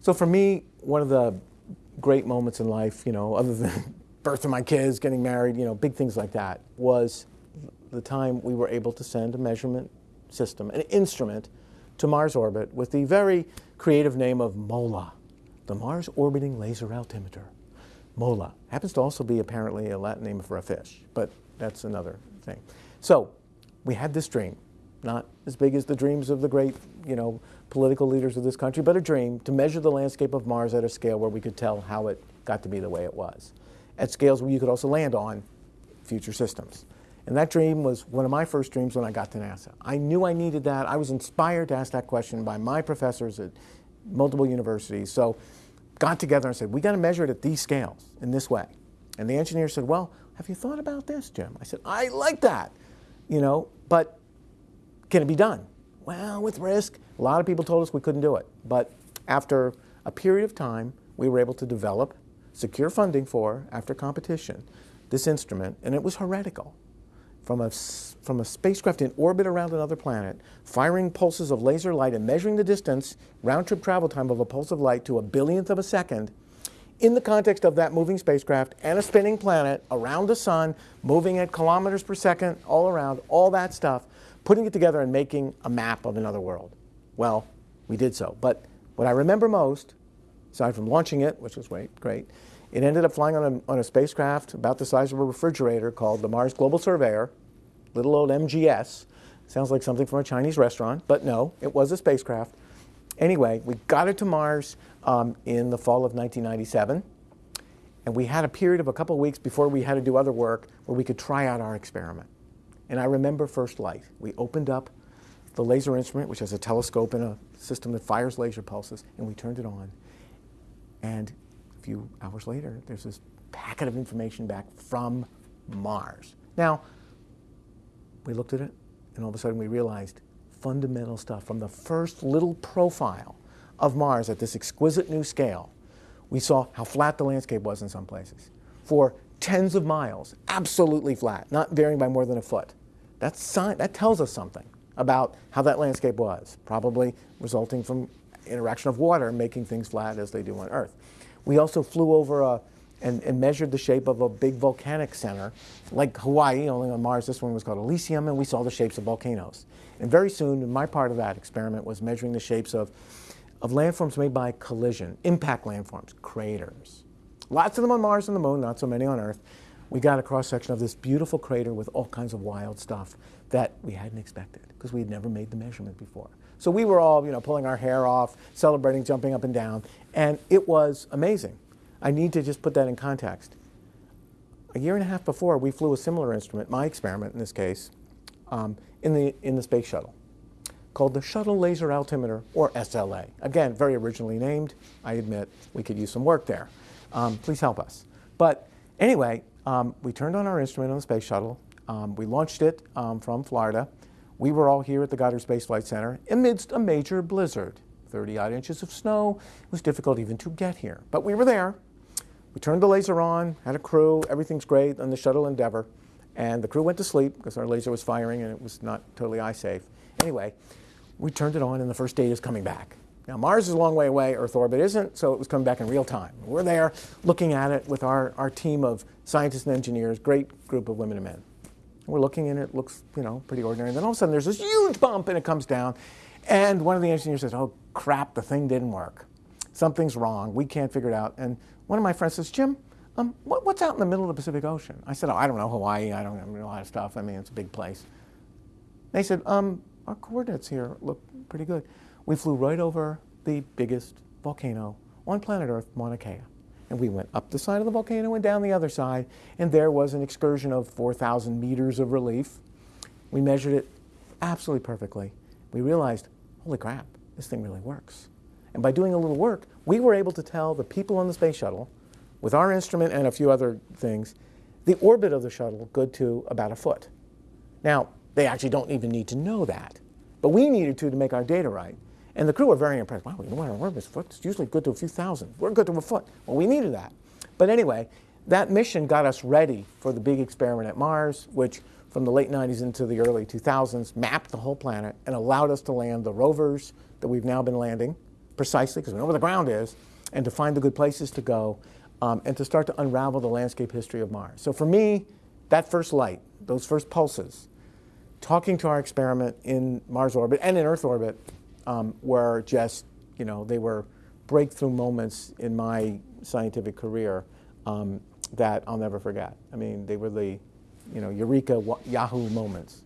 So for me, one of the great moments in life, you know, other than birth of my kids, getting married, you know, big things like that, was the time we were able to send a measurement system, an instrument, to Mars orbit with the very creative name of MOLA, the Mars Orbiting Laser Altimeter. MOLA happens to also be apparently a Latin name for a fish, but that's another thing. So we had this dream, not as big as the dreams of the great, you know, political leaders of this country, but a dream to measure the landscape of Mars at a scale where we could tell how it got to be the way it was. At scales where you could also land on future systems. And that dream was one of my first dreams when I got to NASA. I knew I needed that. I was inspired to ask that question by my professors at multiple universities. So got together and said, we got to measure it at these scales in this way. And the engineer said, well, have you thought about this, Jim? I said, I like that, you know, but can it be done? Well, with risk. A lot of people told us we couldn't do it. But after a period of time, we were able to develop, secure funding for, after competition, this instrument, and it was heretical from a, from a spacecraft in orbit around another planet, firing pulses of laser light and measuring the distance, round-trip travel time of a pulse of light to a billionth of a second, in the context of that moving spacecraft and a spinning planet around the sun, moving at kilometers per second all around, all that stuff, putting it together and making a map of another world. Well, we did so. But what I remember most, aside from launching it, which was great, great, it ended up flying on a, on a spacecraft about the size of a refrigerator called the Mars Global Surveyor, little old MGS. Sounds like something from a Chinese restaurant, but no, it was a spacecraft. Anyway, we got it to Mars um, in the fall of 1997, and we had a period of a couple of weeks before we had to do other work where we could try out our experiment. And I remember first light. We opened up the laser instrument, which has a telescope and a system that fires laser pulses, and we turned it on. And a few hours later, there's this packet of information back from Mars. Now, we looked at it, and all of a sudden we realized fundamental stuff from the first little profile of Mars at this exquisite new scale. We saw how flat the landscape was in some places. For tens of miles, absolutely flat, not varying by more than a foot. That's, that tells us something about how that landscape was, probably resulting from interaction of water making things flat as they do on Earth. We also flew over a, and, and, measured the shape of a big volcanic center, like Hawaii, only on Mars, this one was called Elysium, and we saw the shapes of volcanoes. And very soon, my part of that experiment was measuring the shapes of, of landforms made by collision, impact landforms, craters. Lots of them on Mars and the Moon, not so many on Earth. We got a cross-section of this beautiful crater with all kinds of wild stuff that we hadn't expected, because we had never made the measurement before. So we were all, you know, pulling our hair off, celebrating, jumping up and down, and it was amazing. I need to just put that in context. A year and a half before, we flew a similar instrument, my experiment in this case, um, in, the, in the space shuttle, called the Shuttle Laser Altimeter, or SLA. Again, very originally named. I admit we could use some work there. Um, please help us. But anyway, um, we turned on our instrument on the space shuttle. Um, we launched it um, from Florida. We were all here at the Goddard Space Flight Center amidst a major blizzard. 30 odd inches of snow. It was difficult even to get here, but we were there. We turned the laser on, had a crew, everything's great on the shuttle Endeavour. And the crew went to sleep because our laser was firing and it was not totally eye safe. Anyway, we turned it on and the first data is coming back. Now Mars is a long way away, Earth orbit isn't, so it was coming back in real time. We're there looking at it with our, our team of scientists and engineers, great group of women and men. We're looking and it looks, you know, pretty ordinary. And then all of a sudden there's this huge bump and it comes down. And one of the engineers says, oh crap, the thing didn't work. Something's wrong, we can't figure it out. And one of my friends says, Jim, um, what, what's out in the middle of the Pacific Ocean? I said, oh, I don't know, Hawaii, I don't know a lot of stuff. I mean, it's a big place. They said, um, our coordinates here look pretty good. We flew right over the biggest volcano on planet Earth, Mauna Kea. And we went up the side of the volcano and down the other side, and there was an excursion of 4,000 meters of relief. We measured it absolutely perfectly. We realized, holy crap, this thing really works. And by doing a little work, we were able to tell the people on the space shuttle, with our instrument and a few other things, the orbit of the shuttle good to about a foot. Now, they actually don't even need to know that, but we needed to to make our data right. And the crew were very impressed. Wow, we know our orbit is foot. It's usually good to a few thousand. We're good to a foot. Well, we needed that. But anyway, that mission got us ready for the big experiment at Mars, which from the late 90s into the early 2000s mapped the whole planet and allowed us to land the rovers that we've now been landing, precisely because we know where the ground is, and to find the good places to go, um, and to start to unravel the landscape history of Mars. So for me, that first light, those first pulses, talking to our experiment in Mars orbit and in Earth orbit um, were just, you know, they were breakthrough moments in my scientific career um, that I'll never forget. I mean, they were the, you know, eureka, Yahoo moments.